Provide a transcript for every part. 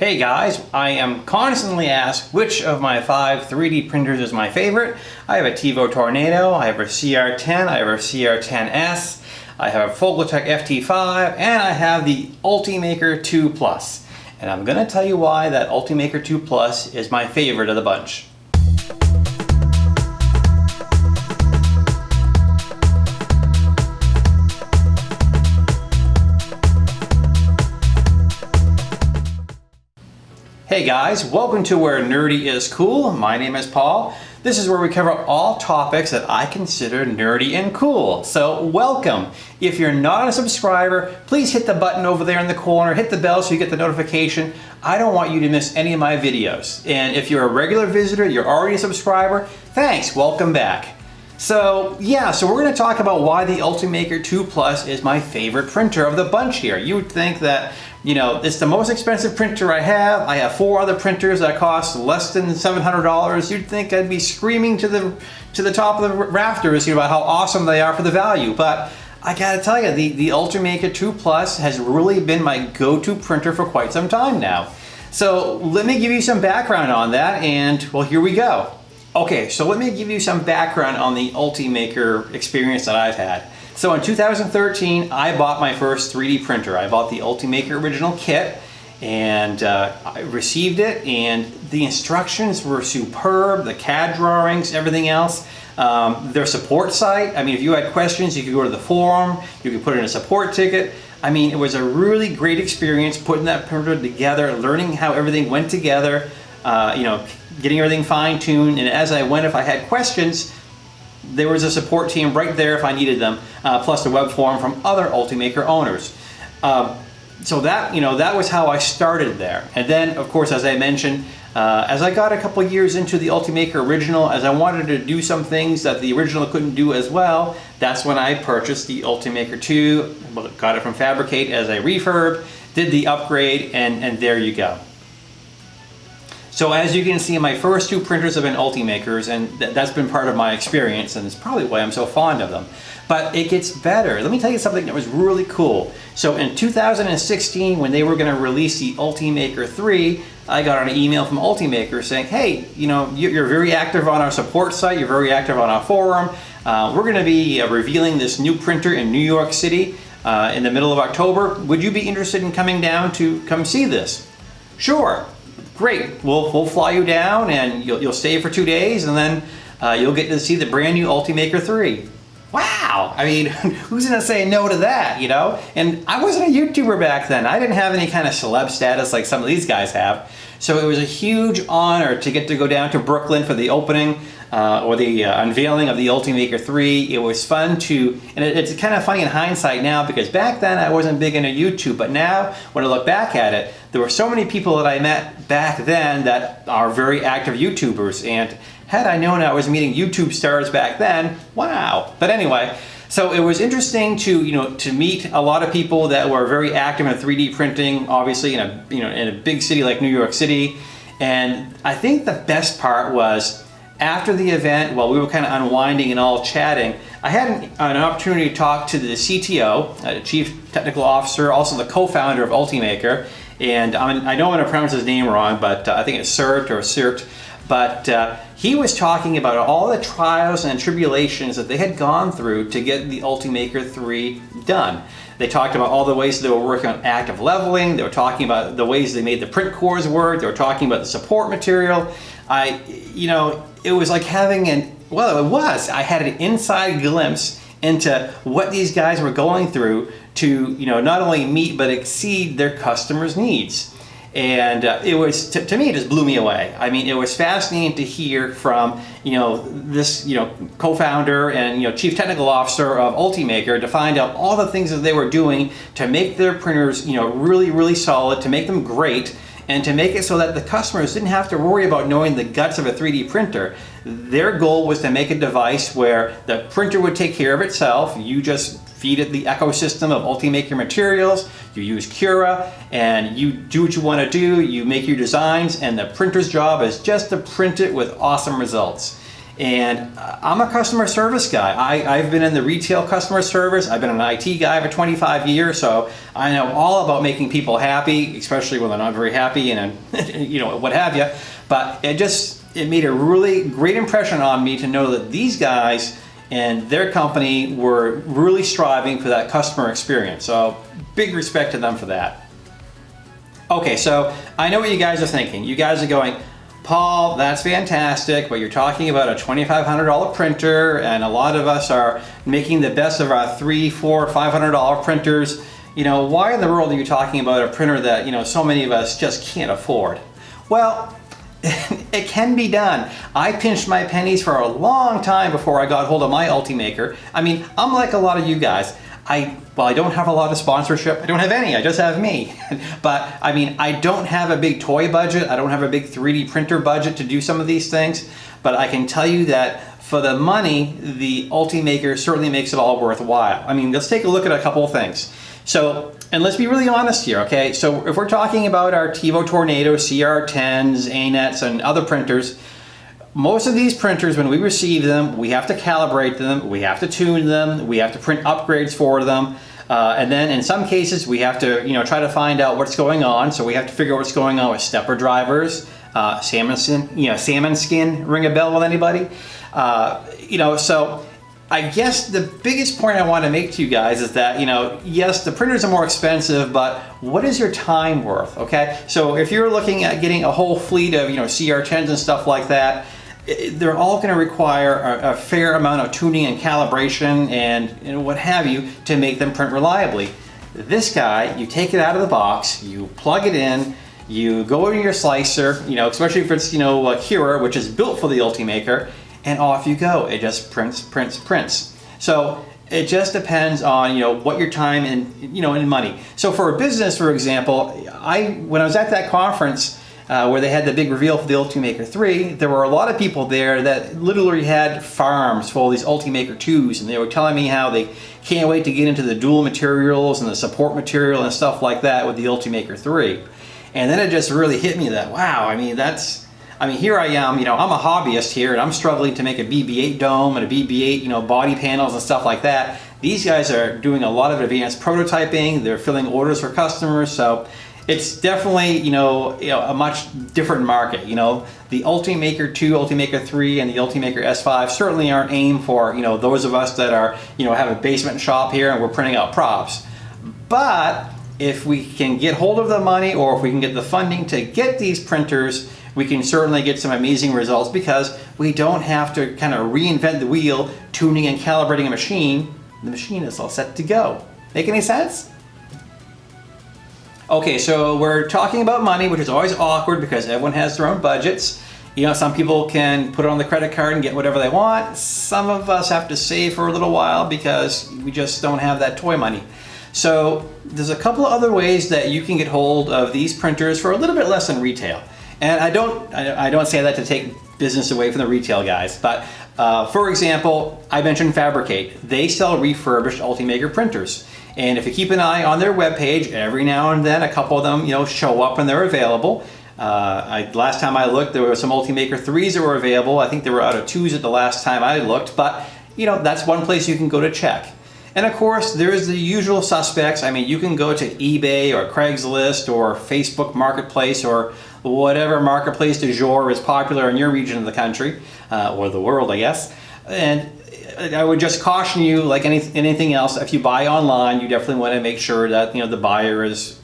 Hey guys, I am constantly asked which of my five 3D printers is my favorite. I have a TEVO Tornado, I have a CR10, I have a CR10S, I have a Folger Tech FT5, and I have the Ultimaker 2 Plus. And I'm gonna tell you why that Ultimaker 2 Plus is my favorite of the bunch. Hey guys, welcome to Where Nerdy is Cool. My name is Paul. This is where we cover all topics that I consider nerdy and cool. So welcome. If you're not a subscriber, please hit the button over there in the corner, hit the bell so you get the notification. I don't want you to miss any of my videos. And if you're a regular visitor, you're already a subscriber, thanks, welcome back. So yeah, so we're gonna talk about why the Ultimaker 2 Plus is my favorite printer of the bunch here. You would think that you know, it's the most expensive printer I have. I have four other printers that cost less than $700. You'd think I'd be screaming to the to the top of the rafters know, about how awesome they are for the value. But I gotta tell you, the, the Ultimaker 2 Plus has really been my go-to printer for quite some time now. So let me give you some background on that and well, here we go. Okay, so let me give you some background on the Ultimaker experience that I've had. So in 2013, I bought my first 3D printer. I bought the Ultimaker original kit and uh, I received it and the instructions were superb, the CAD drawings, everything else. Um, their support site, I mean, if you had questions, you could go to the forum, you could put in a support ticket. I mean, it was a really great experience putting that printer together, learning how everything went together, uh, you know, getting everything fine-tuned. And as I went, if I had questions, there was a support team right there if I needed them, uh, plus a web forum from other Ultimaker owners. Uh, so that, you know, that was how I started there. And then, of course, as I mentioned, uh, as I got a couple years into the Ultimaker original, as I wanted to do some things that the original couldn't do as well, that's when I purchased the Ultimaker 2, got it from Fabricate as a refurb, did the upgrade, and, and there you go. So as you can see, my first two printers have been Ultimakers, and th that's been part of my experience, and it's probably why I'm so fond of them. But it gets better. Let me tell you something that was really cool. So in 2016, when they were going to release the Ultimaker 3, I got an email from Ultimaker saying, hey, you know, you're very active on our support site, you're very active on our forum. Uh, we're going to be uh, revealing this new printer in New York City uh, in the middle of October. Would you be interested in coming down to come see this? Sure great, we'll, we'll fly you down and you'll, you'll stay for two days and then uh, you'll get to see the brand new Ultimaker 3. Wow, I mean, who's gonna say no to that, you know? And I wasn't a YouTuber back then. I didn't have any kind of celeb status like some of these guys have. So it was a huge honor to get to go down to Brooklyn for the opening uh, or the uh, unveiling of the Ultimaker 3. It was fun to, and it, it's kind of funny in hindsight now because back then I wasn't big into YouTube, but now when I look back at it, there were so many people that I met back then that are very active YouTubers and had I known I was meeting YouTube stars back then, wow. But anyway, so it was interesting to, you know, to meet a lot of people that were very active in 3D printing, obviously in a, you know, in a big city like New York City. And I think the best part was after the event, while we were kind of unwinding and all chatting, I had an, an opportunity to talk to the CTO, uh, Chief Technical Officer, also the co-founder of Ultimaker, and I'm, i know I'm going to pronounce his name wrong, but uh, I think it's Sert or Sirt, but uh, he was talking about all the trials and tribulations that they had gone through to get the Ultimaker 3 done. They talked about all the ways they were working on active leveling, they were talking about the ways they made the print cores work, they were talking about the support material. I, you know, it was like having an, well, it was. I had an inside glimpse into what these guys were going through to, you know, not only meet but exceed their customers' needs. And uh, it was, to, to, me, it just blew me away. I mean, it was fascinating to hear from, you know, this, you know, co-founder and, you know, chief technical officer of Ultimaker to find out all the things that they were doing to make their printers, you know, really, really solid, to make them great, and to make it so that the customers didn't have to worry about knowing the guts of a 3D printer. Their goal was to make a device where the printer would take care of itself. You just feed it the ecosystem of Ultimaker materials, you use Cura, and you do what you want to do, you make your designs, and the printer's job is just to print it with awesome results. And I'm a customer service guy. I, I've been in the retail customer service. I've been an IT guy for 25 years, so I know all about making people happy, especially when they're not very happy and you know what have you. But it just it made a really great impression on me to know that these guys and their company were really striving for that customer experience. So big respect to them for that. Okay, so I know what you guys are thinking. You guys are going, Paul, that's fantastic, but you're talking about a $2,500 printer and a lot of us are making the best of our three, four, $500 printers. You know, why in the world are you talking about a printer that, you know, so many of us just can't afford? Well, it can be done. I pinched my pennies for a long time before I got hold of my Ultimaker. I mean, I'm like a lot of you guys. I, well, I don't have a lot of sponsorship. I don't have any, I just have me. but I mean, I don't have a big toy budget. I don't have a big 3D printer budget to do some of these things. But I can tell you that for the money, the Ultimaker certainly makes it all worthwhile. I mean, let's take a look at a couple of things. So, and let's be really honest here, okay? So if we're talking about our TEVO Tornado CR10s, ANETs, and other printers, most of these printers, when we receive them, we have to calibrate them, we have to tune them, we have to print upgrades for them, uh, and then in some cases we have to you know try to find out what's going on. So we have to figure out what's going on with stepper drivers, uh, salmon skin, you know, salmon skin. Ring a bell with anybody? Uh, you know, so I guess the biggest point I want to make to you guys is that, you know, yes, the printers are more expensive, but what is your time worth, okay? So if you're looking at getting a whole fleet of, you know, CR10s and stuff like that, they're all going to require a, a, fair amount of tuning and calibration and, and what have you to make them print reliably. This guy, you take it out of the box, you plug it in, you go into your slicer, you know, especially if it's, you know, a Cura, which is built for the Ultimaker, and off you go. It just prints, prints, prints. So it just depends on, you know, what your time and, you know, and money. So for a business, for example, I, when I was at that conference, uh, where they had the big reveal for the Ultimaker 3, there were a lot of people there that literally had farms full of these Ultimaker 2s, and they were telling me how they can't wait to get into the dual materials and the support material and stuff like that with the Ultimaker 3. And then it just really hit me that, wow, I mean, that's, I mean, here I am, you know, I'm a hobbyist here and I'm struggling to make a BB-8 dome and a BB-8, you know, body panels and stuff like that. These guys are doing a lot of advanced prototyping, they're filling orders for customers, so it's definitely you know, you know a much different market. You know, the Ultimaker 2, Ultimaker 3, and the Ultimaker S5 certainly aren't aimed for you know those of us that are you know have a basement shop here and we're printing out props. But if we can get hold of the money or if we can get the funding to get these printers, we can certainly get some amazing results because we don't have to kind of reinvent the wheel, tuning and calibrating a machine. The machine is all set to go. Make any sense? Okay, so we're talking about money, which is always awkward because everyone has their own budgets. You know, some people can put it on the credit card and get whatever they want. Some of us have to save for a little while because we just don't have that toy money. So there's a couple of other ways that you can get hold of these printers for a little bit less than retail. And I don't, I don't say that to take business away from the retail guys, but uh, for example, I mentioned Fabricate. They sell refurbished Ultimaker printers. And if you keep an eye on their webpage, every now and then a couple of them you know, show up and they're available. Uh, I, last time I looked, there were some Ultimaker 3s that were available. I think they were out of 2s at the last time I looked, but you know, that's one place you can go to check. And of course, there's the usual suspects. I mean, you can go to eBay or Craigslist or Facebook Marketplace or whatever marketplace du jour is popular in your region of the country, uh, or the world, I guess. And I would just caution you, like any, anything else, if you buy online, you definitely want to make sure that you know the buyer is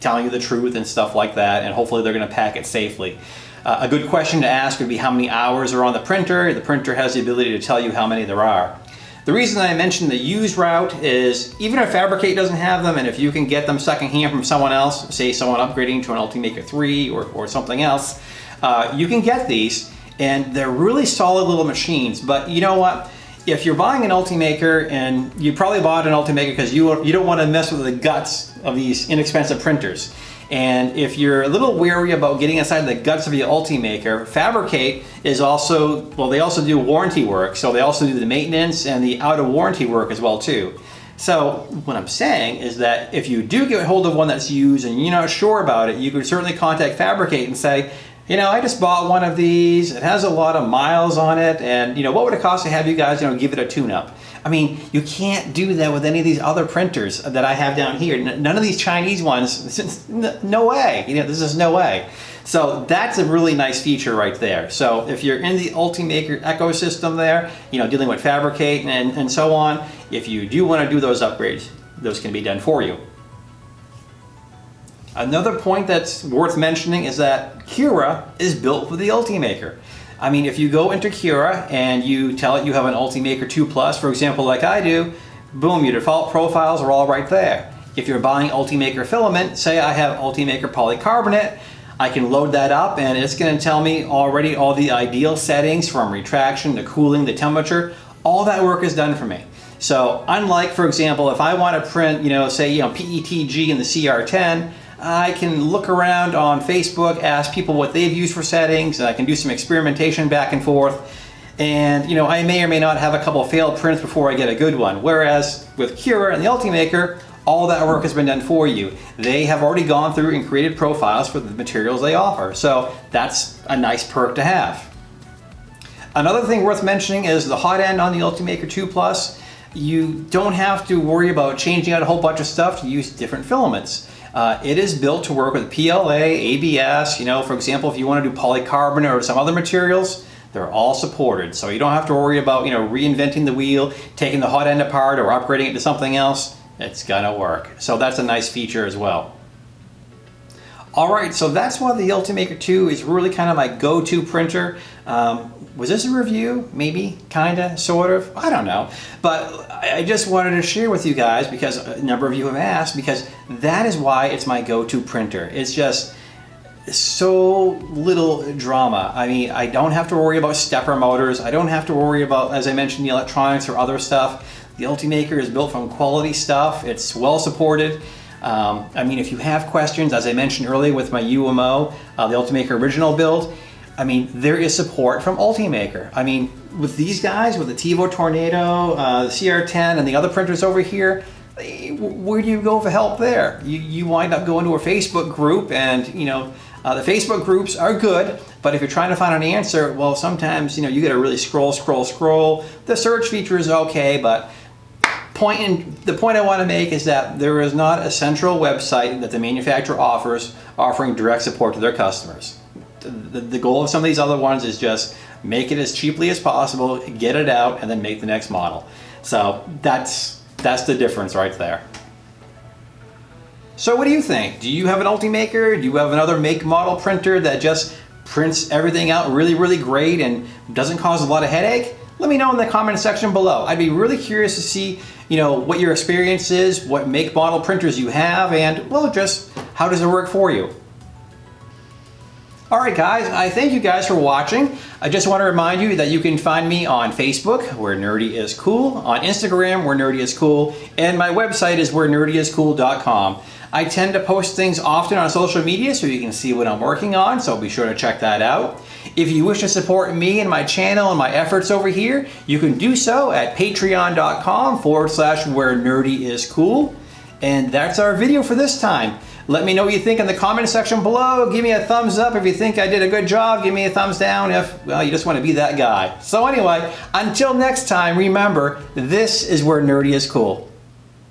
telling you the truth and stuff like that, and hopefully they're going to pack it safely. Uh, a good question to ask would be how many hours are on the printer. The printer has the ability to tell you how many there are. The reason I mentioned the used route is even if Fabricate doesn't have them and if you can get them secondhand from someone else, say someone upgrading to an Ultimaker 3 or, or something else, uh, you can get these and they're really solid little machines. But you know what? If you're buying an Ultimaker and you probably bought an Ultimaker because you, you don't want to mess with the guts of these inexpensive printers. And if you're a little wary about getting inside the guts of your Ultimaker, Fabricate is also, well, they also do warranty work. So they also do the maintenance and the out of warranty work as well too. So what I'm saying is that if you do get hold of one that's used and you're not sure about it, you can certainly contact Fabricate and say, you know, I just bought one of these. It has a lot of miles on it. And, you know, what would it cost to have you guys, you know, give it a tune-up? I mean, you can't do that with any of these other printers that I have down here. None of these Chinese ones, no way. You know, this is no way. So that's a really nice feature right there. So if you're in the Ultimaker ecosystem there, you know, dealing with Fabricate and, and so on, if you do want to do those upgrades, those can be done for you. Another point that's worth mentioning is that Cura is built for the Ultimaker. I mean, if you go into Cura and you tell it you have an Ultimaker 2 Plus, for example, like I do, boom, your default profiles are all right there. If you're buying Ultimaker filament, say I have Ultimaker polycarbonate, I can load that up and it's going to tell me already all the ideal settings from retraction to cooling, the temperature, all that work is done for me. So unlike, for example, if I want to print, you know, say, you know, PETG in the CR10, I can look around on Facebook, ask people what they've used for settings, and I can do some experimentation back and forth. And you know, I may or may not have a couple failed prints before I get a good one. Whereas with Cura and the Ultimaker, all that work has been done for you. They have already gone through and created profiles for the materials they offer. So that's a nice perk to have. Another thing worth mentioning is the hot end on the Ultimaker 2 Plus. You don't have to worry about changing out a whole bunch of stuff to use different filaments. Uh, it is built to work with PLA, ABS, you know, for example, if you want to do polycarbonate or some other materials, they're all supported. So you don't have to worry about, you know, reinventing the wheel, taking the hot end apart or upgrading it to something else. It's gonna work. So that's a nice feature as well. All right, so that's why the Ultimaker 2 is really kind of my go-to printer. Um, was this a review? Maybe, kinda, sort of, I don't know. But I just wanted to share with you guys because a number of you have asked because that is why it's my go-to printer. It's just so little drama. I mean, I don't have to worry about stepper motors. I don't have to worry about, as I mentioned, the electronics or other stuff. The Ultimaker is built from quality stuff. It's well supported. Um, I mean, if you have questions, as I mentioned earlier with my UMO, uh, the Ultimaker original build, I mean, there is support from Ultimaker. I mean, with these guys, with the TEVO Tornado, uh, the CR10, and the other printers over here, where do you go for help there? You, you wind up going to a Facebook group and, you know, uh, the Facebook groups are good, but if you're trying to find an answer, well, sometimes, you know, you got to really scroll, scroll, scroll. The search feature is okay, but point in, the point I want to make is that there is not a central website that the manufacturer offers offering direct support to their customers the, the goal of some of these other ones is just make it as cheaply as possible, get it out, and then make the next model. So that's, that's the difference right there. So what do you think? Do you have an Ultimaker? Do you have another make model printer that just prints everything out really, really great and doesn't cause a lot of headache? Let me know in the comment section below. I'd be really curious to see, you know, what your experience is, what make model printers you have, and well, just how does it work for you? All right, guys, I thank you guys for watching. I just want to remind you that you can find me on Facebook, where Nerdy is Cool, on Instagram, where Nerdy is Cool, and my website is where nerdyiscool.com. I tend to post things often on social media so you can see what I'm working on, so be sure to check that out. If you wish to support me and my channel and my efforts over here, you can do so at patreon.com forward slash where nerdy is cool. And that's our video for this time. Let me know what you think in the comment section below. Give me a thumbs up if you think I did a good job. Give me a thumbs down if, well, you just want to be that guy. So anyway, until next time, remember, this is where nerdy is cool.